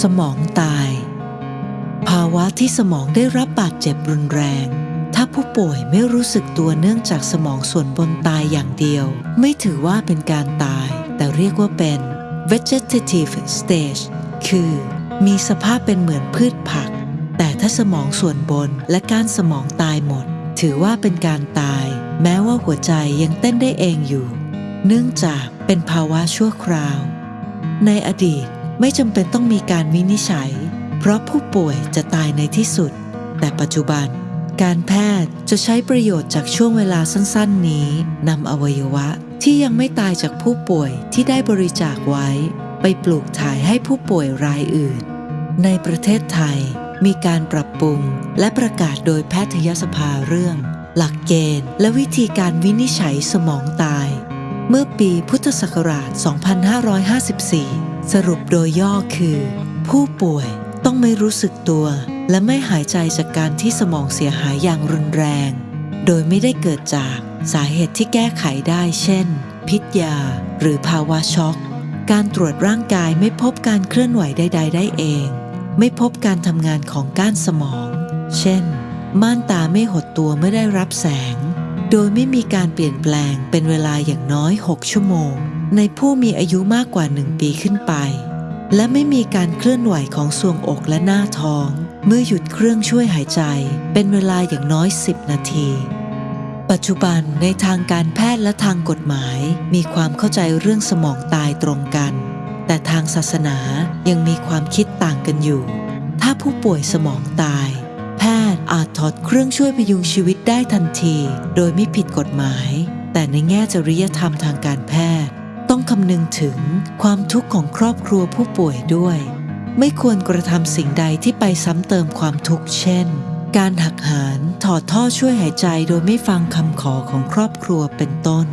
สมองตาย ภาวะที่สมองได้รับบาดเจ็บรุนแรง ถ้าผู้ป่วยไม่รู้สึกตัวเนื่องจากสมองส่วนบนตายอย่างเดียว ไม่ถือว่าเป็นการตาย แต่เรียกว่าเป็น vegetative stage คือ มีสภาพเป็นเหมือนพืชผัก แต่ถ้าสมองส่วนบนและก้านสมองตายหมด ถือว่าเป็นการตาย แม้ว่าหัวใจยังเต้นได้เองอยู่ เนื่องจากเป็นภาวะชั่วคราว ในอดีต ไม่จำเป็นต้องมีการวินิจฉัย เพราะผู้ป่วยจะตายในที่สุด แต่ปัจจุบัน การแพทย์จะใช้ประโยชน์จากช่วงเวลาสั้นๆ นี้นำอวัยวะที่ยังไม่ตายจากผู้ป่วยที่ได้บริจาคไว้ ไปปลูกถ่ายให้ผู้ป่วยรายอื่น ในประเทศไทยมีการปรับปรุงและประกาศโดยแพทยสภาเรื่อง หลักเกณฑ์ และวิธีการวินิจฉัยสมองตาย เมื่อปีพุทธศักราช 2554 สรุปโดยย่อคือ ผู้ป่วยต้องไม่รู้สึกตัว และไม่หายใจจากการที่สมองเสียหายอย่างรุนแรง โดยไม่ได้เกิดจากสาเหตุที่แก้ไขได้ เช่น พิษยา หรือภาวะช็อก การตรวจร่างกายไม่พบการเคลื่อนไหวใด ๆ ได้เอง ไม่พบการทำงานของก้านสมอง เช่น ม่านตาไม่หดตัวเมื่อได้รับแสง โดยไม่มีการเปลี่ยนแปลงเป็นเวลาอย่างน้อย 6 ชั่วโมง ในผู้มีอายุมากกว่า1ปีขึ้นไป และไม่มีการเคลื่อนไหวของทรวงอกและหน้าท้อง เมื่อหยุดเครื่องช่วยหายใจ เป็นเวลาอย่างน้อย 10 นาที ปัจจุบันในทางการแพทย์และทางกฎหมาย มีความเข้าใจเรื่องสมองตายตรงกัน แต่ทางศาสนายังมีความคิดต่างกันอยู่ ถ้าผู้ป่วยสมองตายแพทย์อาจถอดเครื่องช่วยพยุงชีวิตได้ทันที โดยไม่ผิดกฎหมาย แต่ในแง่จริยธรรมทางการแพทย์ ต้องคำนึงถึงความทุกข์ของครอบครัวผู้ป่วยด้วย ไม่ควรกระทำสิ่งใดที่ไปซ้ำเติมความทุกข์เช่น การหักหานถอดท่อช่วยหายใจโดยไม่ฟังคำขอของครอบครัวเป็นต้น